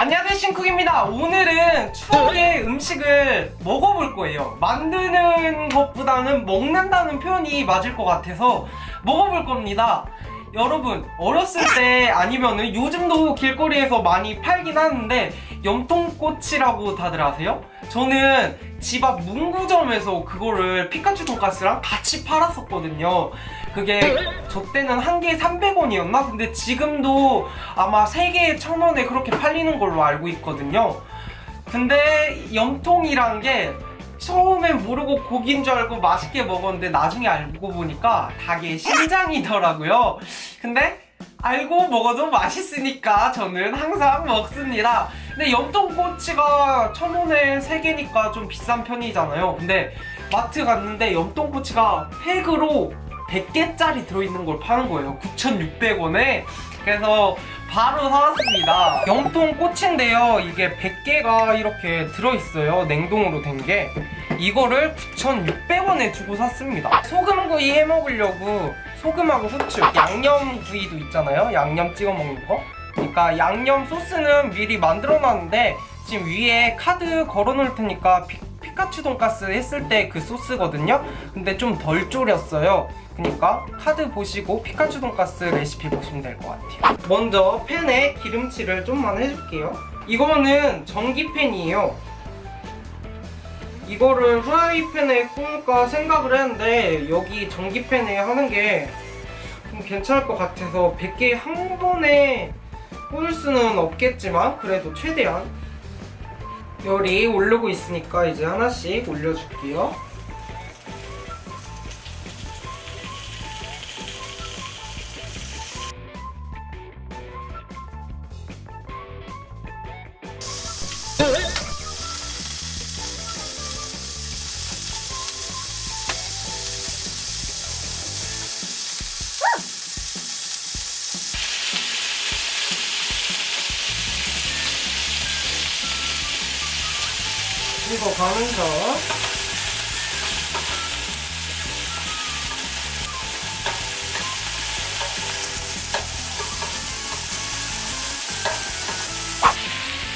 안녕하세요 신쿡입니다. 오늘은 추억의 음식을 먹어볼 거예요. 만드는 것보다는 먹는다는 표현이 맞을 것 같아서 먹어볼 겁니다. 여러분 어렸을 때 아니면은 요즘도 길거리에서 많이 팔긴 하는데 염통꼬치라고 다들 아세요? 저는 집 앞 문구점에서 그거를 피카츄 돈가스랑 같이 팔았었거든요 그게 저 때는 한 개에 300원이었나? 근데 지금도 아마 3개에 1000원에 그렇게 팔리는 걸로 알고 있거든요. 근데 염통이란 게 처음엔 모르고 고기인 줄 알고 맛있게 먹었는데 나중에 알고 보니까 닭의 심장이더라고요. 근데 알고 먹어도 맛있으니까 저는 항상 먹습니다. 근데 염통꼬치가 천원에 3개니까 좀 비싼 편이잖아요. 근데 마트 갔는데 염통꼬치가 팩으로 100개짜리 들어있는 걸 파는 거예요. 9,600원에. 그래서 바로 사왔습니다. 염통꼬치인데요. 이게 100개가 이렇게 들어있어요. 냉동으로 된 게. 이거를 9,600원에 주고 샀습니다. 소금구이 해먹으려고 소금하고 후추 양념구이도 있잖아요. 양념 찍어 먹는 거. 그러니까 양념 소스는 미리 만들어 놨는데 지금 위에 카드 걸어 놓을 테니까 피, 피카츄 돈가스 했을 때 그 소스거든요. 근데 좀 덜 졸였어요 그러니까 카드 보시고 피카츄 돈가스 레시피 보시면 될 것 같아요. 먼저 팬에 기름칠을 좀만 해줄게요. 이거는 전기팬이에요. 이거를 후라이팬에 구울까 생각을 했는데 여기 전기팬에 하는 게 좀 괜찮을 것 같아서 100개 한 번에 구울 수는 없겠지만 그래도 최대한 열이 오르고 있으니까 이제 하나씩 올려줄게요 이거 가면서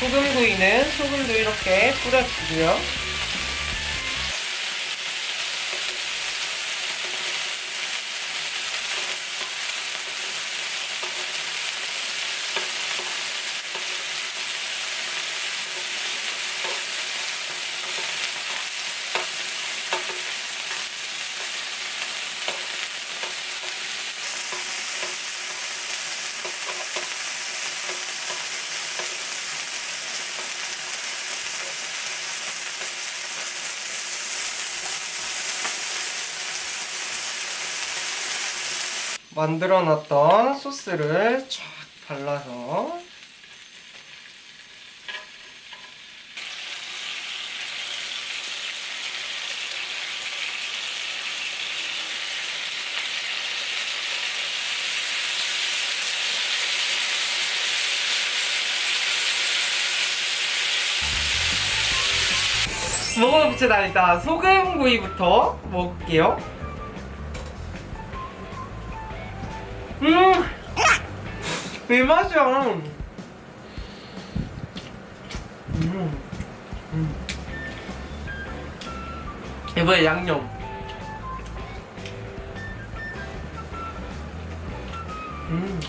소금구이는 소금도 이렇게 뿌려주고요 만들어 놨던 소스를 쫙 발라서 먹어봅시다 일단 소금구이부터 먹을게요 음! 이 맛이야. 음. 음. 이번에 양념. 음.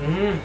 음.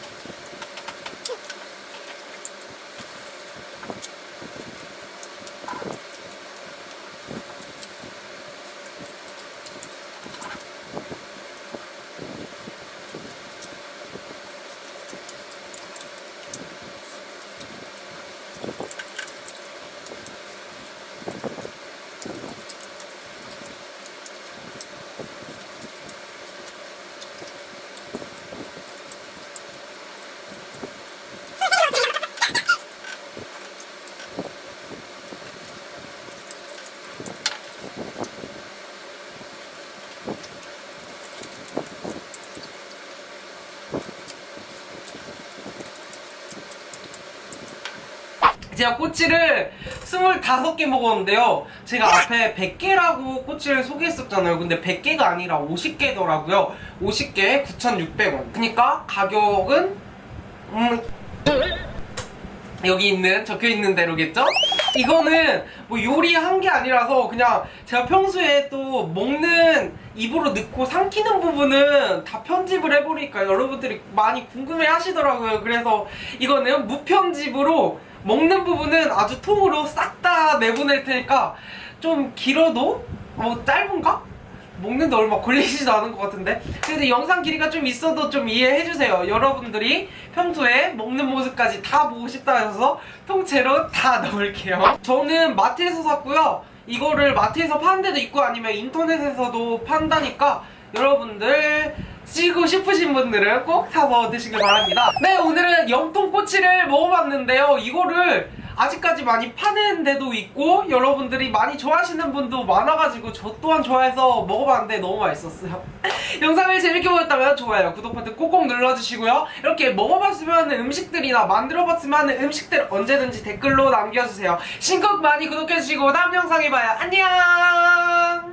제가 꼬치를 25개 먹었는데요. 제가 앞에 100개라고 꼬치를 소개했었잖아요. 근데 100개가 아니라 50개더라고요. 50개에 9,600원. 그니까 가격은 음 여기 있는 적혀 있는 대로겠죠? 이거는 뭐 요리한 게 아니라서 그냥 제가 평소에 또 먹는 입으로 넣고 삼키는 부분은 다 편집을 해버리니까 여러분들이 많이 궁금해 하시더라고요. 그래서 이거는 무편집으로 먹는 부분은 아주 통으로 싹 다 내보낼 테니까 좀 길어도 뭐 짧은가? 먹는데 얼마 걸리지도 않은 것 같은데? 근데 영상 길이가 좀 있어도 좀 이해해주세요. 여러분들이 평소에 먹는 모습까지 다 보고 싶다 해서 통째로 다 넣을게요. 저는 마트에서 샀고요. 이거를 마트에서 파는 데도 있고 아니면 인터넷에서도 판다니까 여러분들 쓰고 싶으신 분들은 꼭 사서 드시길 바랍니다. 네 오늘은 염통꼬치를 먹어봤는데요. 이거를 아직까지 많이 파는 데도 있고 여러분들이 많이 좋아하시는 분도 많아가지고 저 또한 좋아해서 먹어봤는데 너무 맛있었어요. 영상을 재밌게 보셨다면 좋아요 구독 버튼 꼭꼭 눌러주시고요. 이렇게 먹어봤으면 음식들이나 만들어봤으면 음식들 언제든지 댓글로 남겨주세요. 신곡 많이 구독해주시고 다음 영상에 봐요. 안녕